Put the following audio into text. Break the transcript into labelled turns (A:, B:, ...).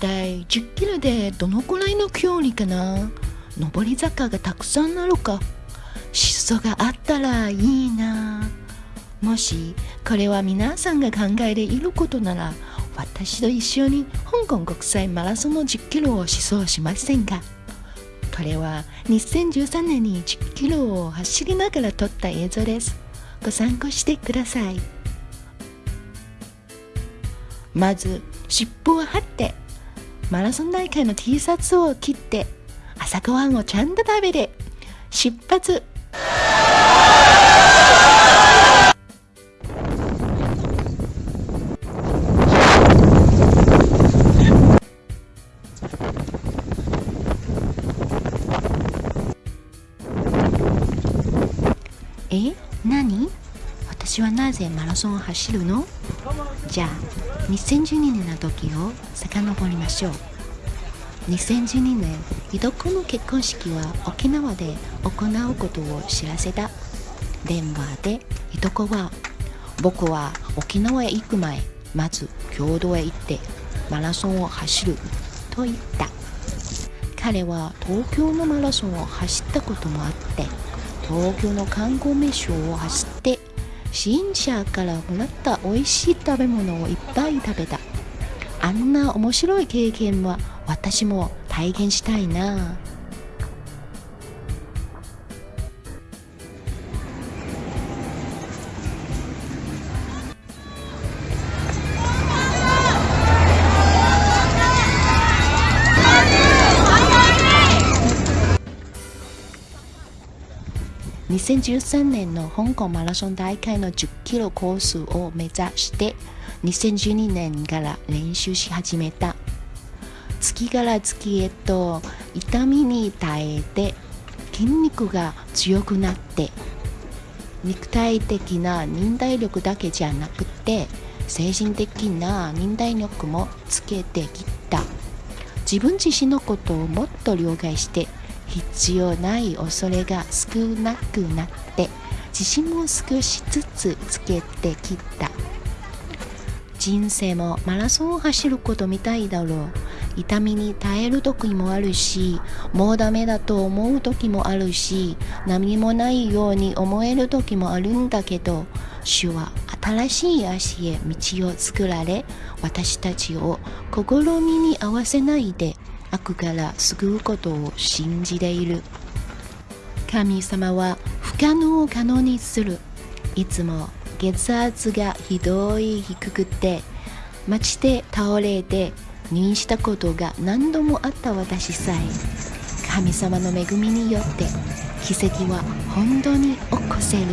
A: 体10キロでどのくらいの距離かな？上り坂がたくさんあるか？疾走があったらいいな。もしこれは皆さんが考えていることなら私と一緒に香港国際マラソンの10キロを疾走しませんか？これは2013年に10キロを走りながら撮った映像です。ご参考してください。まず尻尾を張って。マラソン大会の T シャツを切って朝ごはんをちゃんと食べて出発。え何？私はなぜマラソンを走るの？じゃあ2012年の時を遡りましょう。2012年いとこの結婚式は沖縄で行うことを知らせた。電話でいとこは僕は沖縄へ行く前まず郷土へ行ってマラソンを走ると言った。彼は東京のマラソンを走ったこともあって東京の観光名所を走って新車からもらった美味しい食べ物をいっぱい食べた。あんな面白い経験は私も体験したいな。2013年の香港マラソン大会の10キロコースを目指して2012年から練習し始めた。月から月へと痛みに耐えて筋肉が強くなって肉体的な忍耐力だけじゃなくて精神的な忍耐力もつけてきた。自分自身のことをもっと了解して必要ない恐れが少なくなって自信も少しずつつけてきた。人生もマラソンを走ることみたいだろう。痛みに耐える時もあるしもうダメだと思う時もあるし何もないように思える時もあるんだけど主は新しい足へ道を作られ私たちを試みに合わせないで悪から救うことを信じている。神様は不可能を可能にする。いつも血圧がひどい低くて街で倒れて入院したことが何度もあった私さえ神様の恵みによって奇跡は本当に起こせる。